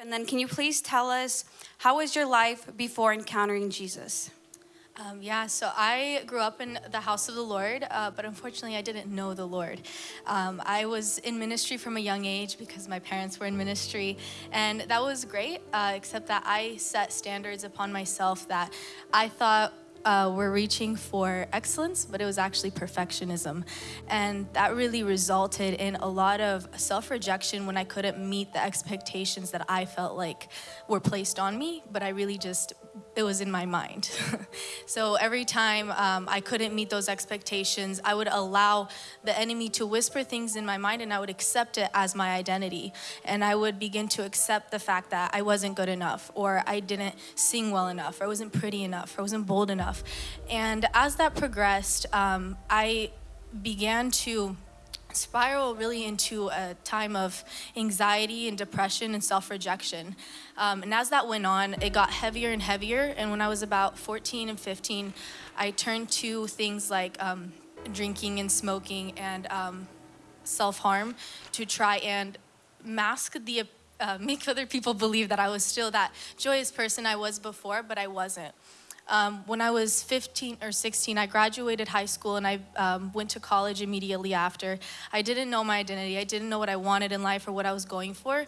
And then can you please tell us how was your life before encountering Jesus? Um, yeah, so I grew up in the house of the Lord, uh, but unfortunately, I didn't know the Lord. Um, I was in ministry from a young age because my parents were in ministry, and that was great, uh, except that I set standards upon myself that I thought uh, were reaching for excellence, but it was actually perfectionism. And that really resulted in a lot of self rejection when I couldn't meet the expectations that I felt like were placed on me, but I really just it was in my mind. so every time um, I couldn't meet those expectations, I would allow the enemy to whisper things in my mind and I would accept it as my identity. And I would begin to accept the fact that I wasn't good enough, or I didn't sing well enough, or I wasn't pretty enough, or I wasn't bold enough. And as that progressed, um, I began to spiral really into a time of anxiety and depression and self-rejection. Um, and as that went on, it got heavier and heavier. And when I was about 14 and 15, I turned to things like um, drinking and smoking and um, self-harm to try and mask the, uh, make other people believe that I was still that joyous person I was before, but I wasn't. Um, when I was 15 or 16, I graduated high school and I um, went to college immediately after. I didn't know my identity. I didn't know what I wanted in life or what I was going for.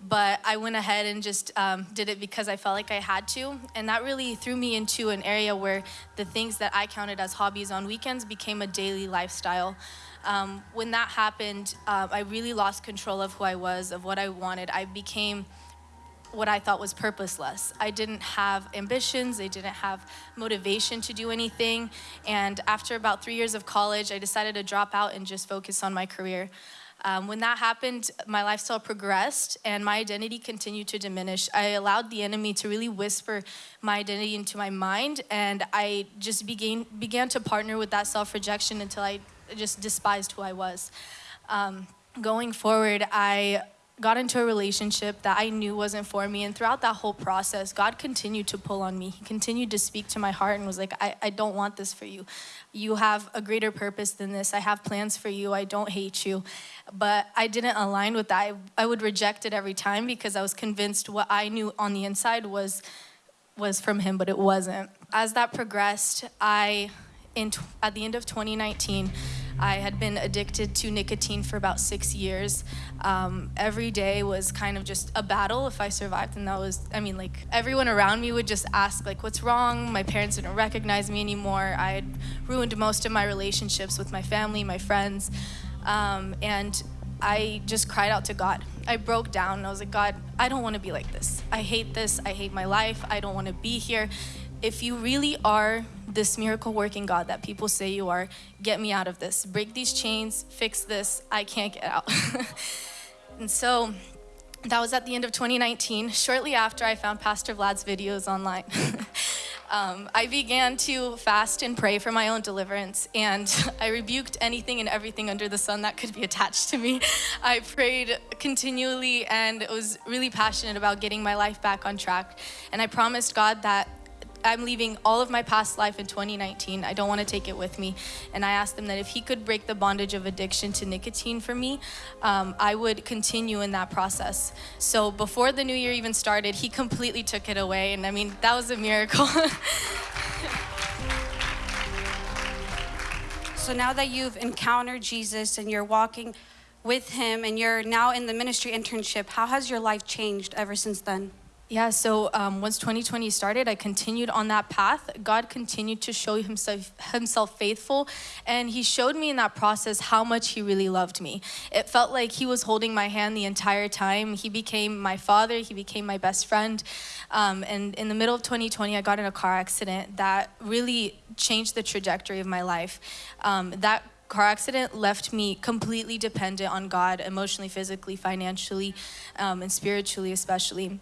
But I went ahead and just um, did it because I felt like I had to. And that really threw me into an area where the things that I counted as hobbies on weekends became a daily lifestyle. Um, when that happened, uh, I really lost control of who I was, of what I wanted. I became what I thought was purposeless. I didn't have ambitions, I didn't have motivation to do anything. And after about three years of college, I decided to drop out and just focus on my career. Um, when that happened, my lifestyle progressed and my identity continued to diminish. I allowed the enemy to really whisper my identity into my mind, and I just began, began to partner with that self rejection until I just despised who I was. Um, going forward, I got into a relationship that I knew wasn't for me. And throughout that whole process, God continued to pull on me. He continued to speak to my heart and was like, I, I don't want this for you. You have a greater purpose than this. I have plans for you. I don't hate you. But I didn't align with that. I, I would reject it every time because I was convinced what I knew on the inside was was from him, but it wasn't. As that progressed, I, in at the end of 2019, I had been addicted to nicotine for about six years. Um, every day was kind of just a battle if I survived, and that was, I mean, like everyone around me would just ask, like, what's wrong? My parents didn't recognize me anymore. I had ruined most of my relationships with my family, my friends, um, and I just cried out to God. I broke down I was like, God, I don't want to be like this. I hate this. I hate my life. I don't want to be here if you really are this miracle working God that people say you are, get me out of this. Break these chains, fix this. I can't get out. and so that was at the end of 2019. Shortly after, I found Pastor Vlad's videos online. um, I began to fast and pray for my own deliverance, and I rebuked anything and everything under the sun that could be attached to me. I prayed continually and was really passionate about getting my life back on track. And I promised God that I'm leaving all of my past life in 2019. I don't want to take it with me. And I asked him that if he could break the bondage of addiction to nicotine for me, um, I would continue in that process. So before the new year even started, he completely took it away. And I mean, that was a miracle. so now that you've encountered Jesus and you're walking with him and you're now in the ministry internship, how has your life changed ever since then? Yeah, so um, once 2020 started, I continued on that path. God continued to show himself, himself faithful, and He showed me in that process how much He really loved me. It felt like He was holding my hand the entire time. He became my father, He became my best friend. Um, and in the middle of 2020, I got in a car accident that really changed the trajectory of my life. Um, that car accident left me completely dependent on God emotionally, physically, financially, um, and spiritually, especially.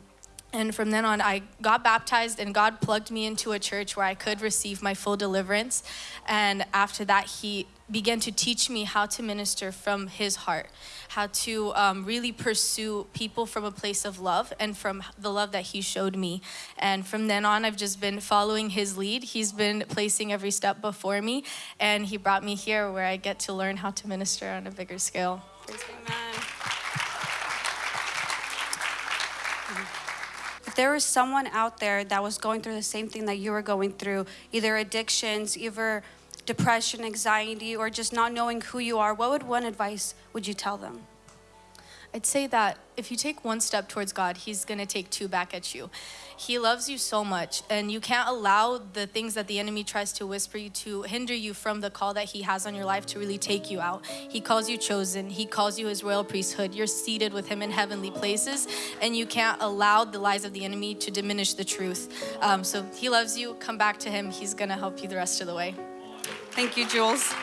And from then on, I got baptized, and God plugged me into a church where I could receive my full deliverance. And after that, He began to teach me how to minister from His heart, how to um, really pursue people from a place of love and from the love that He showed me. And from then on, I've just been following His lead. He's been placing every step before me, and He brought me here where I get to learn how to minister on a bigger scale. There was someone out there that was going through the same thing that you were going through, either addictions, either depression, anxiety, or just not knowing who you are, what would one advice would you tell them? I'd say that if you take one step towards God, He's gonna take two back at you. He loves you so much, and you can't allow the things that the enemy tries to whisper you to hinder you from the call that He has on your life to really take you out. He calls you chosen, He calls you His royal priesthood. You're seated with Him in heavenly places, and you can't allow the lies of the enemy to diminish the truth. Um, so He loves you, come back to Him, He's gonna help you the rest of the way. Thank you, Jules.